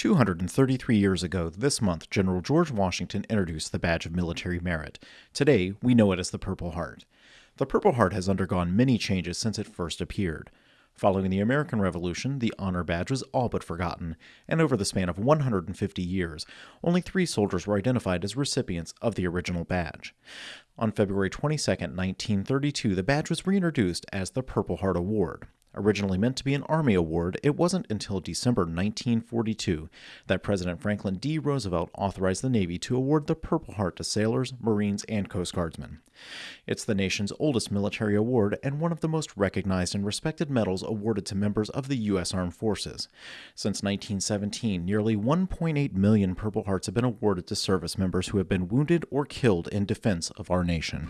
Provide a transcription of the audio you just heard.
233 years ago this month, General George Washington introduced the Badge of Military Merit. Today, we know it as the Purple Heart. The Purple Heart has undergone many changes since it first appeared. Following the American Revolution, the honor badge was all but forgotten, and over the span of 150 years, only three soldiers were identified as recipients of the original badge. On February 22, 1932, the badge was reintroduced as the Purple Heart Award. Originally meant to be an Army award, it wasn't until December 1942 that President Franklin D. Roosevelt authorized the Navy to award the Purple Heart to sailors, Marines, and Coast Guardsmen. It's the nation's oldest military award and one of the most recognized and respected medals awarded to members of the U.S. Armed Forces. Since 1917, nearly 1.8 million Purple Hearts have been awarded to service members who have been wounded or killed in defense of our nation.